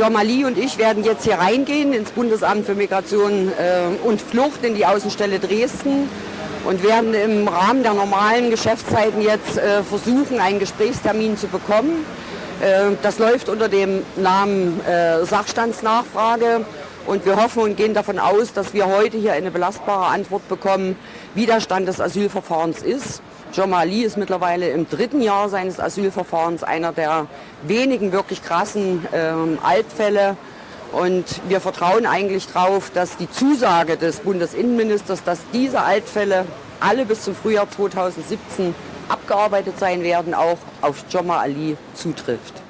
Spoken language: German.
John Mali und ich werden jetzt hier reingehen ins Bundesamt für Migration äh, und Flucht in die Außenstelle Dresden und werden im Rahmen der normalen Geschäftszeiten jetzt äh, versuchen, einen Gesprächstermin zu bekommen. Äh, das läuft unter dem Namen äh, Sachstandsnachfrage und wir hoffen und gehen davon aus, dass wir heute hier eine belastbare Antwort bekommen, wie der Stand des Asylverfahrens ist. Jomali ist mittlerweile im dritten Jahr seines Asylverfahrens einer der wenigen wirklich krassen äh, Altfälle. Und wir vertrauen eigentlich darauf, dass die Zusage des Bundesinnenministers, dass diese Altfälle alle bis zum Frühjahr 2017 abgearbeitet sein werden, auch auf Joma Ali zutrifft.